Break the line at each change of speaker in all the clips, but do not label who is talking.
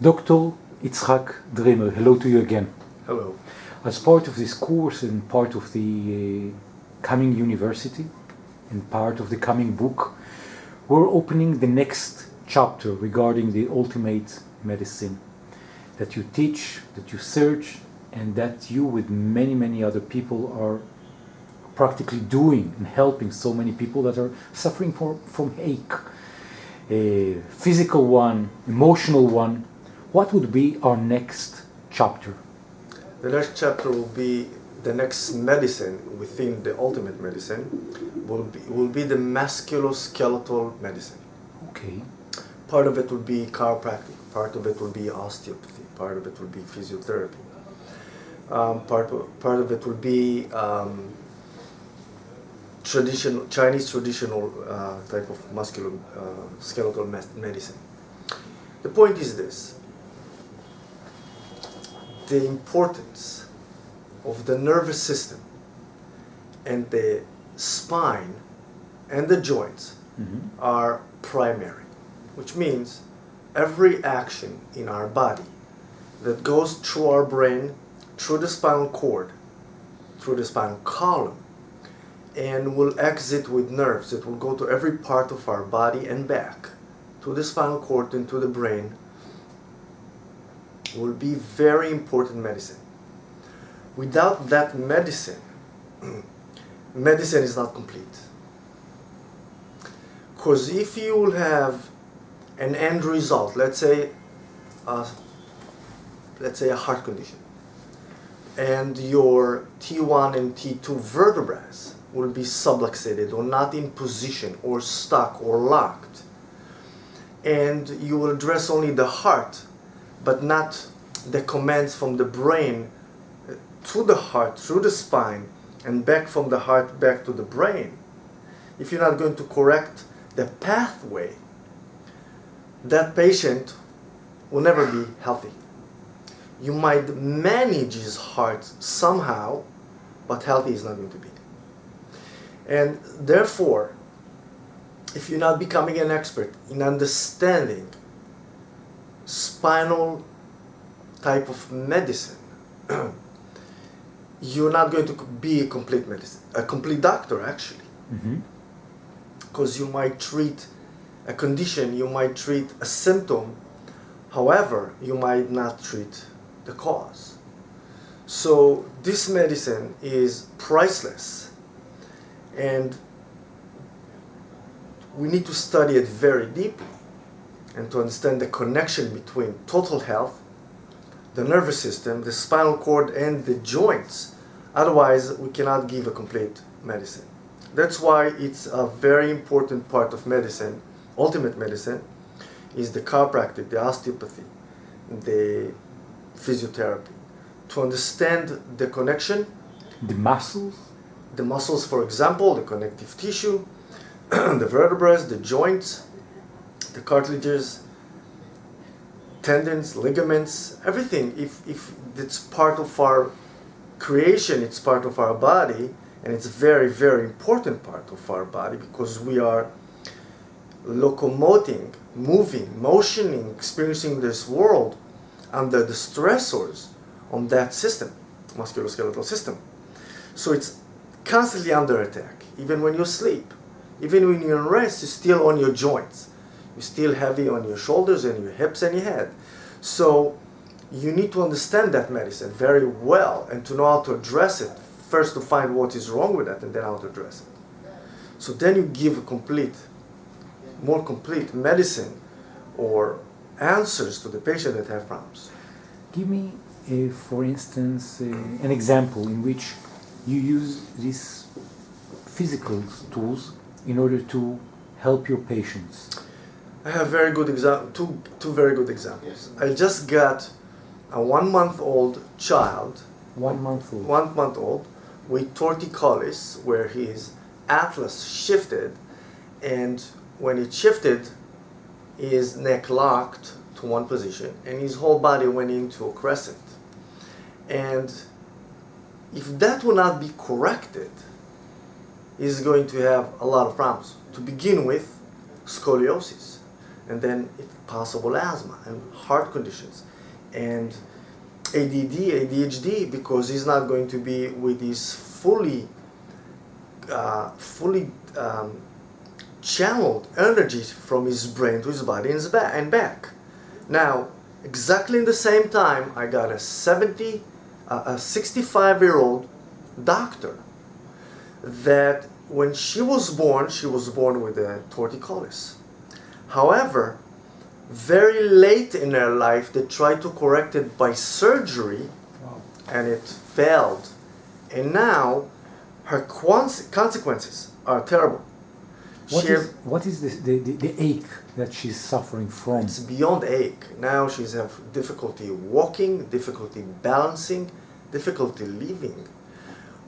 Dr. Itzhak Dremer, hello to you again.
Hello.
As part of this course and part of the uh, coming university and part of the coming book, we're opening the next chapter regarding the ultimate medicine that you teach, that you search, and that you, with many, many other people, are practically doing and helping so many people that are suffering for, from ache, a physical one, emotional one, what would be our next chapter?
The next chapter will be the next medicine within the ultimate medicine will be, will be the musculoskeletal medicine.
Okay.
Part of it will be chiropractic, part of it will be osteopathy, part of it will be physiotherapy. Um, part, part of it will be um, traditional Chinese traditional uh, type of musculoskeletal uh, medicine. The point is this: the importance of the nervous system and the spine and the joints mm-hmm. are primary, which means every action in our body that goes through our brain, through the spinal cord, through the spinal column, and will exit with nerves that will go to every part of our body and back, to the spinal cord and to the brain, will be very important medicine. Without that medicine, medicine is not complete. Because if you will have an end result, let's say, uh, let's say a heart condition, and your T1 and T2 vertebrae will be subluxated or not in position or stuck or locked, and you will address only the heart but not the commands from the brain uh, to the heart, through the spine, and back from the heart back to the brain. If you're not going to correct the pathway, that patient will never be healthy. You might manage his heart somehow, but healthy is not going to be. And therefore, if you're not becoming an expert in understanding spinal type of medicine, you're not going to be a complete medicine, a complete doctor actually. Because mm-hmm. you might treat a condition, you might treat a symptom, however, you might not treat the cause. So this medicine is priceless and we need to study it very deeply and to understand the connection between total health, the nervous system, the spinal cord, and the joints. Otherwise, we cannot give a complete medicine. That's why it's a very important part of medicine, ultimate medicine, is the chiropractic, the osteopathy, the physiotherapy. To understand the connection.
The muscles?
The muscles, for example, the connective tissue, the vertebrae, the joints, the cartilages, tendons, ligaments, everything. If, if it's part of our creation, it's part of our body, and it's a very, very important part of our body because we are locomoting, moving, motioning, experiencing this world under the stressors on that system, musculoskeletal system. So it's constantly under attack, even when you sleep. Even when you're in rest, it's still on your joints you're still heavy on your shoulders and your hips and your head. So you need to understand that medicine very well and to know how to address it. First to find what is wrong with that and then how to address it. So then you give a complete, more complete medicine or answers to the patient that have problems.
Give me, uh, for instance, uh, an example in which you use these physical tools in order to help your patients.
I have very good example, two, two very good examples. I just got a one month old child,
one month old,
one month old, with torticollis, where his atlas shifted, and when it shifted, his neck locked to one position, and his whole body went into a crescent. And if that will not be corrected, he's going to have a lot of problems. To begin with, scoliosis and then possible asthma and heart conditions, and ADD, ADHD, because he's not going to be with his fully, uh, fully um, channeled energy from his brain to his body and, his ba and back. Now, exactly in the same time, I got a 70, uh, a 65 year old doctor that when she was born, she was born with a torticollis. However, very late in her life, they tried to correct it by surgery
Wow.
and it failed. And now her consequences are terrible.
What
She-
is, what is this, the, the, the ache that she's suffering from?
It's beyond ache. Now she's have difficulty walking, difficulty balancing, difficulty living.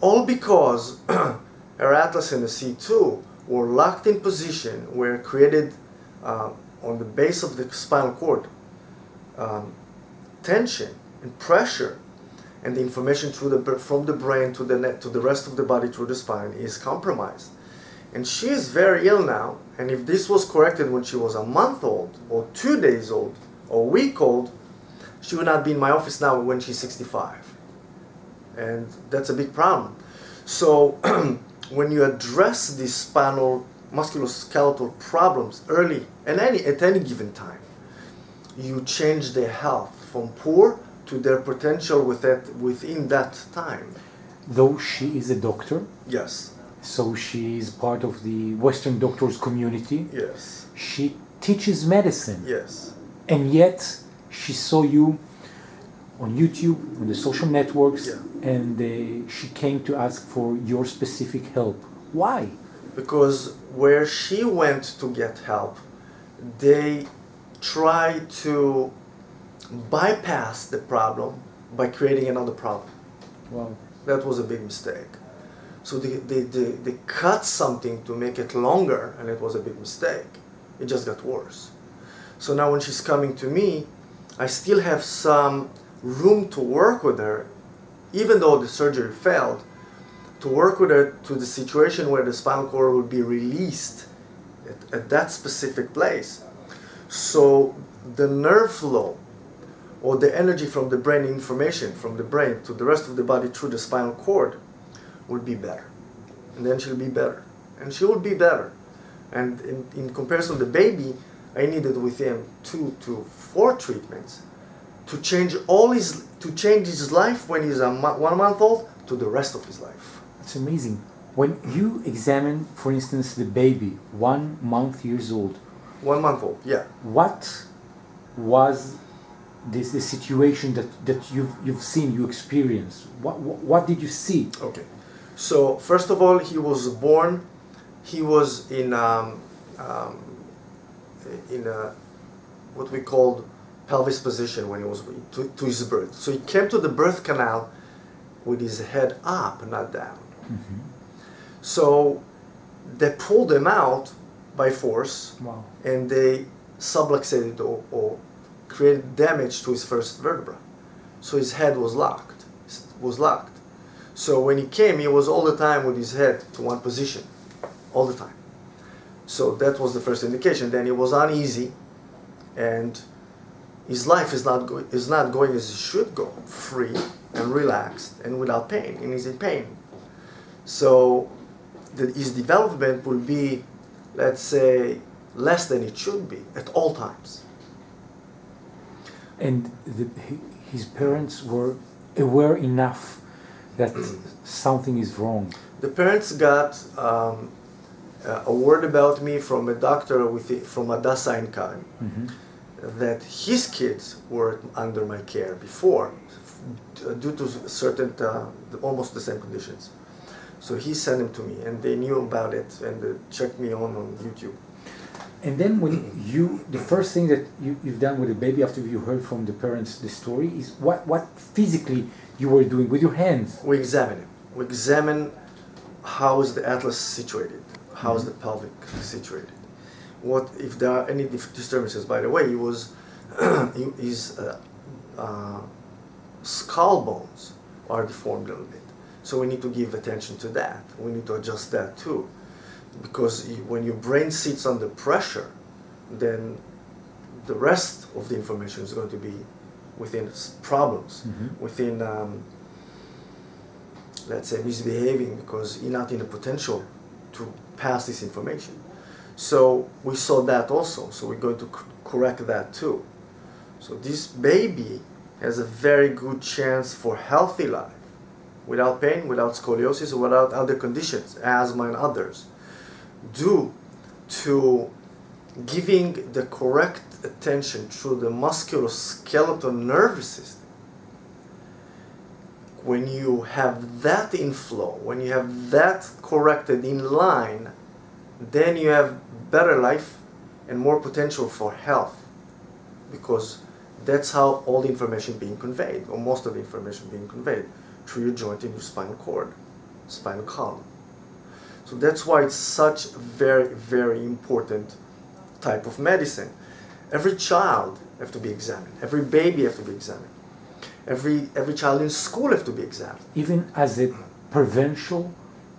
All because her atlas and the C2 were locked in position where created uh, on the base of the spinal cord um, tension and pressure and the information the, from the brain to the, net, to the rest of the body through the spine is compromised. And she is very ill now. And if this was corrected when she was a month old, or two days old, or a week old, she would not be in my office now when she's 65. And that's a big problem. So when you address these spinal musculoskeletal problems early and any at any given time, you change their health from poor to their potential with that, within that time.
Though she is a doctor,
Yes,
so she is part of the Western doctors community,
yes,
she teaches medicine.
yes.
And yet she saw you on YouTube, on the social networks,
Yeah.
and uh, she came to ask for your specific help. Why?
Because where she went to get help, they tried to bypass the problem by creating another problem.
Wow.
That was a big mistake. So they, they, they, they cut something to make it longer, and it was a big mistake. It just got worse. So now when she's coming to me, I still have some room to work with her, even though the surgery failed, to work with it to the situation where the spinal cord will be released at, at that specific place. So the nerve flow or the energy from the brain information from the brain to the rest of the body through the spinal cord would be better. And then she'll be better. And she will be better. And in, in comparison the baby, I needed with him two to four treatments to change all his to change his life when he's a one month old to the rest of his life.
It's amazing. When you examine, for instance, the baby, one month years old,
One month old, yeah.
what was this the situation that, that you've you've seen, you experienced? What, what what did you see?
Okay. So first of all, he was born. He was in um, um, in a what we called pelvis position when he was to, to his birth. So he came to the birth canal with his head up, not down. Mm-hmm. So they pulled him out by force
Wow.
and they subluxated or, or created damage to his first vertebra. So his head was locked, was locked. So when he came, he was all the time with his head to one position, all the time. So that was the first indication. Then he was uneasy, and his life is not go- is not going as it should go, free and relaxed and without pain, and he's in pain. So the, his development will be, let's say, less than it should be at all times.
And the, his parents were aware enough that something is wrong.
The parents got um, uh, a word about me from a doctor with the, from Hadassah Ein Kerem
Mhm.
that his kids were under my care before due to certain uh, almost the same conditions. So he sent them to me, and they knew about it and uh, checked me on on YouTube.
And then when you, the first thing that you, you've done with the baby after you heard from the parents the story is what, what physically you were doing with your hands.
We examine him. We examine how is the atlas situated, how is the pelvic situated, what if there are any disturbances. By the way, he was his uh, uh, skull bones are deformed a little bit, so we need to give attention to that. We need to adjust that too, because when your brain sits under pressure, then the rest of the information is going to be within problems,
Mhm.
within, um, let's say, misbehaving because you're not in a potential to pass this information. So we saw that also. So we're going to correct that too. So this baby has a very good chance for healthy life without pain, without scoliosis, without other conditions, asthma and others, due to giving the correct attention through the musculoskeletal nervous system. When you have that inflow, when you have that corrected in line, then you have better life and more potential for health because that's how all the information being conveyed or most of the information being conveyed through your joint and your spinal cord spinal column. So that's why it's such a very very important type of medicine. Every child have to be examined. Every baby have to be examined. Every every child in school have to be examined.
Even as a prevention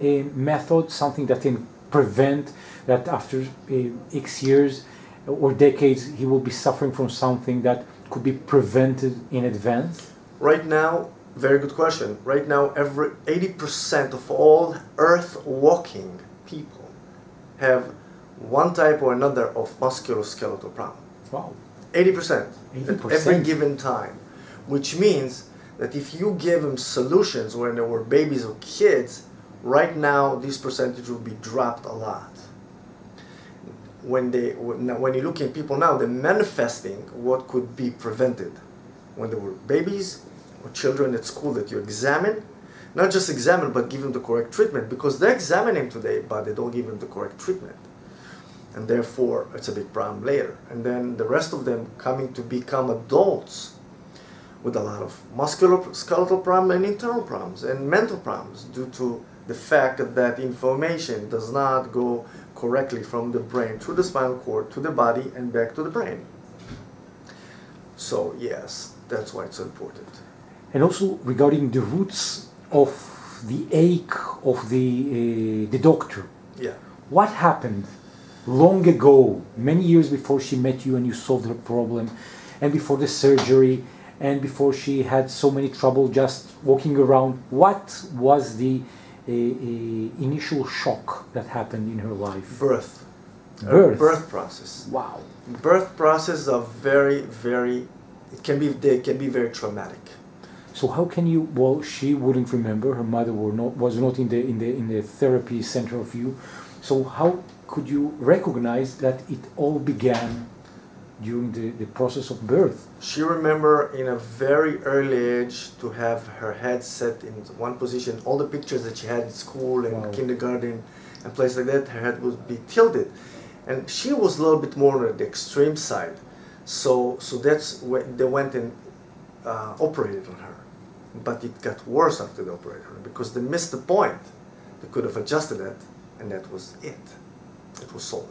uh, method, something that can prevent that after uh, X years or decades he will be suffering from something that could be prevented in advance?
Right now, very good question. Right now, every 80% of all earth walking people have one type or another of musculoskeletal problem.
Wow.
80%, at
80%.
every given time. Which means that if you give them solutions when they were babies or kids, right now this percentage will be dropped a lot. When they when when you look at people now, they're manifesting what could be prevented when they were babies or children at school that you examine, not just examine but give them the correct treatment because they examine him today but they don't give him the correct treatment and therefore it's a big problem later. And then the rest of them coming to become adults with a lot of musculoskeletal problems and internal problems and mental problems due to the fact that information does not go correctly from the brain through the spinal cord to the body and back to the brain. So yes, that's why it's so important.
And also regarding the roots of the ache of the uh, the doctor.
Yeah.
What happened long ago, many years before she met you and you solved her problem, and before the surgery, and before she had so many trouble just walking around? What was the uh, uh, initial shock that happened in her life?
Birth.
Birth.
birth process.
Wow.
Birth process are very, very it can be they can be very traumatic.
So how can you? Well, she wouldn't remember. Her mother were not was not in the in the in the therapy center of you. So how could you recognize that it all began during the, the process of birth?
She remember in a very early age to have her head set in one position. All the pictures that she had in school and
Wow.
kindergarten and places like that, her head would be tilted, and she was a little bit more on the extreme side. So so that's when they went and uh, operated on her, but it got worse after the operation because they missed the point. They could have adjusted it, and that was it. It was solved.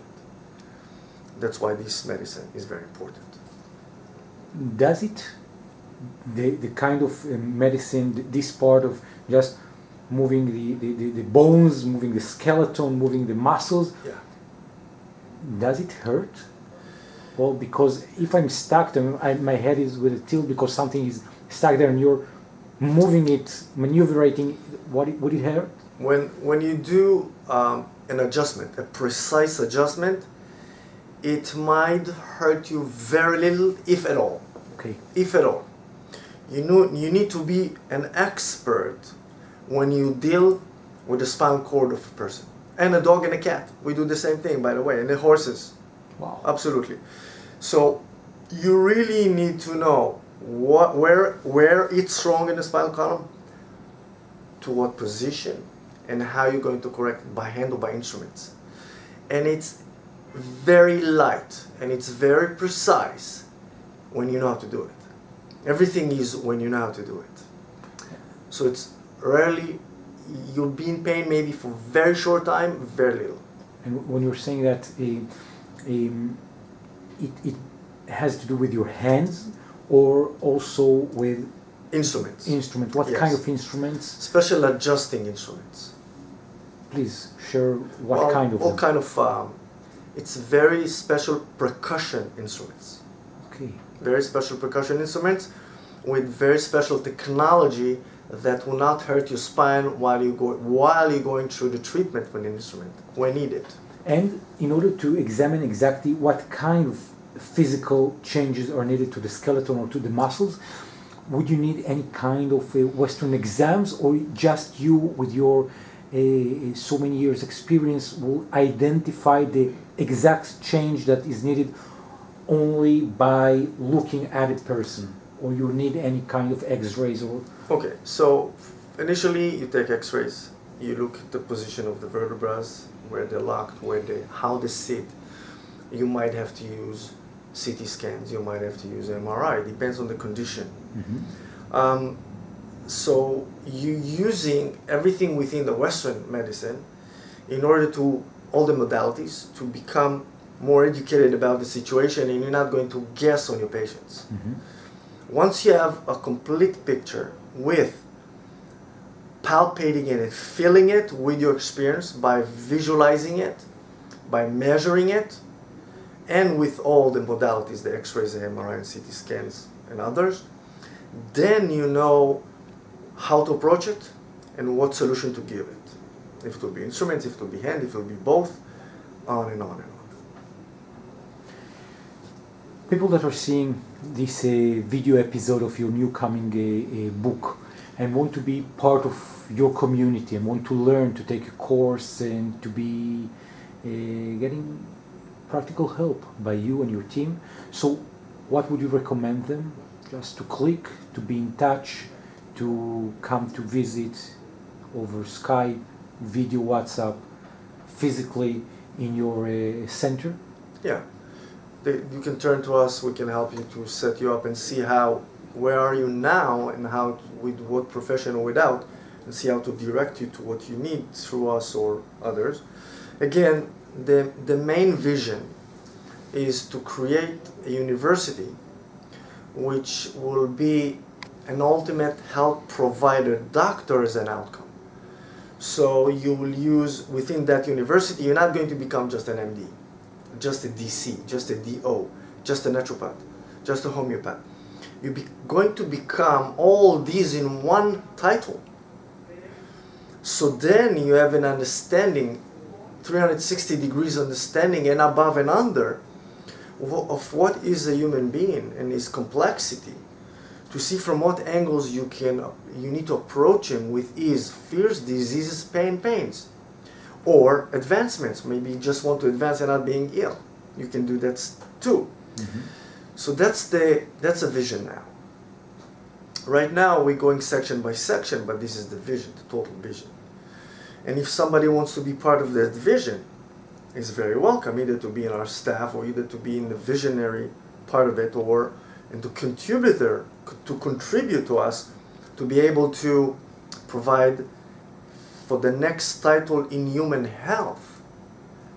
That's why this medicine is very important.
Does it the the kind of uh, medicine this part of just moving the, the, the, the bones, moving the skeleton, moving the muscles,
Yeah.
does it hurt? Well, because if I'm stuck, I, my head is with a tilt because something is stuck there, and you're moving it, maneuvering. What it, would it hurt?
When when you do um, an adjustment, a precise adjustment, it might hurt you very little, if at all.
Okay.
If at all. You know you need to be an expert when you deal with the spinal cord of a person. And a dog and a cat. We do the same thing by the way, and the horses.
Wow.
Absolutely. So you really need to know what where where it's wrong in the spinal column, to what position, and how you're going to correct by hand or by instruments. And it's very light and it's very precise when you know how to do it. Everything is when you know how to do it. So it's rarely you'll be in pain maybe for very short time, very little.
And when you're saying that um, um, it, it has to do with your hands or also with
Instruments.
instruments, what
Yes.
kind of instruments?
Special adjusting instruments.
Please share what
Well,
kind of
all
them.
kind of um, it's very special percussion instruments
Okay.
Very special percussion instruments with very special technology that will not hurt your spine while you go while you're going through the treatment with an instrument when needed.
And in order to examine exactly what kind of physical changes are needed to the skeleton or to the muscles, would you need any kind of uh, Western exams, or just you, with your uh, so many years experience, will identify the exact change that is needed only by looking at a person, or you need any kind of X-rays or?
Okay, so initially you take X-rays, you look at the position of the vertebrae, where they're locked, where they, how they sit. You might have to use CT scans, you might have to use MRI, it depends on the condition.
Mhm.
Um, so you're using everything within the Western medicine in order to all the modalities to become more educated about the situation and you're not going to guess on your patients.
Mhm.
Once you have a complete picture with palpating it and feeling it with your experience by visualizing it, by measuring it, and with all the modalities, the x-rays, the MRI, and CT scans, and others, then you know how to approach it and what solution to give it. If it will be instruments, if it will be hand, if it will be both, on and on and on.
People that are seeing this uh, video episode of your new coming uh, uh, book and want to be part of your community and want to learn to take a course and to be uh, getting practical help by you and your team. So, what would you recommend them? Just to click, to be in touch, to come to visit over Skype, video, WhatsApp, physically in your uh, center?
Yeah, they, you can turn to us. We can help you to set you up and see how, where are you now, and how with what profession or without, and see how to direct you to what you need through us or others. Again, the the main vision is to create a university which will be an ultimate health provider, doctor as an outcome. So you will use within that university, you're not going to become just an MD, just a DC, just a DO, just a naturopath, just a homeopath. You're going to become all these in one title. So then you have an understanding, 360 degrees understanding and above and under of what is a human being and his complexity. To see from what angles you can you need to approach him with his fears diseases pain pains or advancements. Maybe you just want to advance and not being ill. You can do that too. Mm-hmm. So that's the that's a vision now. Right now we're going section by section but this is the vision the total vision and if somebody wants to be part of that vision is very welcome either to be in our staff or either to be in the visionary part of it or and to contributor to contribute to us to be able to provide for the next title in human health.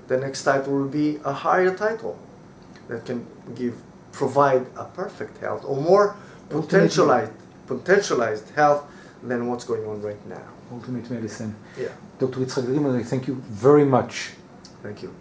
The next title will be a higher title that can give provide a perfect health or more potentialized potentialized health than what's going on right now
Ultimate medicine.
yeah
Dr. Yitzhak Grimel, I thank you very much
thank you